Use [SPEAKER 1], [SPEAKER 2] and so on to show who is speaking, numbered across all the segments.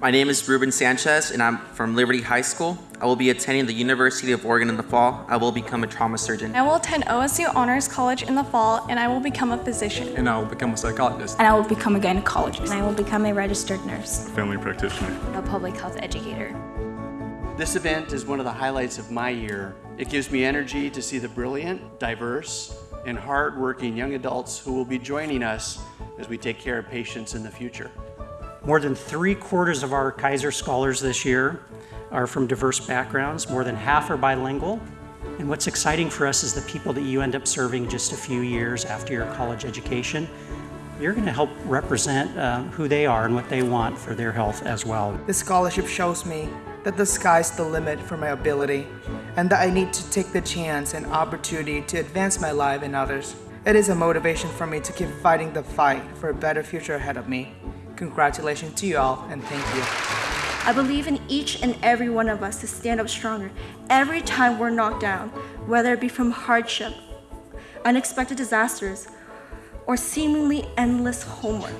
[SPEAKER 1] My name is Ruben Sanchez, and I'm from Liberty High School. I will be attending the University of Oregon in the fall. I will become a trauma surgeon.
[SPEAKER 2] I will attend OSU Honors College in the fall, and I will become a physician.
[SPEAKER 3] And I will become a psychologist,
[SPEAKER 4] and I will become a gynecologist.
[SPEAKER 5] And I will become a registered nurse,
[SPEAKER 6] a family practitioner,
[SPEAKER 7] a public health educator.
[SPEAKER 8] This event is one of the highlights of my year. It gives me energy to see the brilliant, diverse, and hard-working young adults who will be joining us as we take care of patients in the future.
[SPEAKER 9] More than three quarters of our Kaiser Scholars this year are from diverse backgrounds. More than half are bilingual. And what's exciting for us is the people that you end up serving just a few years after your college education. You're going to help represent uh, who they are and what they want for their health as well.
[SPEAKER 10] This scholarship shows me that the sky's the limit for my ability and that I need to take the chance and opportunity to advance my life and others. It is a motivation for me to keep fighting the fight for a better future ahead of me. Congratulations to you all and thank you.
[SPEAKER 11] I believe in each and every one of us to stand up stronger every time we're knocked down, whether it be from hardship, unexpected disasters, or seemingly endless homework.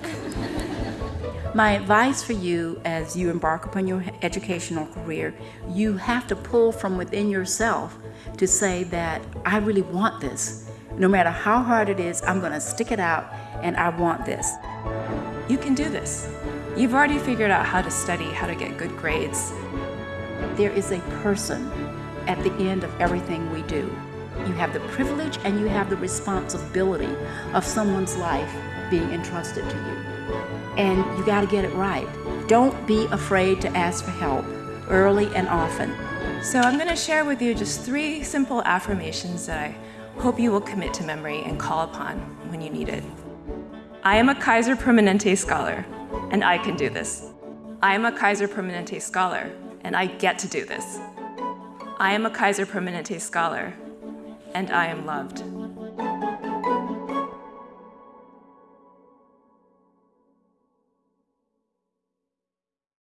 [SPEAKER 12] My advice for you as you embark upon your educational career, you have to pull from within yourself to say that I really want this. No matter how hard it is, I'm going to stick it out and I want this.
[SPEAKER 13] You can do this. You've already figured out how to study, how to get good grades.
[SPEAKER 12] There is a person at the end of everything we do. You have the privilege and you have the responsibility of someone's life being entrusted to you. And you got to get it right. Don't be afraid to ask for help early and often.
[SPEAKER 13] So I'm going to share with you just three simple affirmations that I hope you will commit to memory and call upon when you need it. I am a Kaiser Permanente scholar, and I can do this. I am a Kaiser Permanente scholar, and I get to do this. I am a Kaiser Permanente scholar, and I am loved.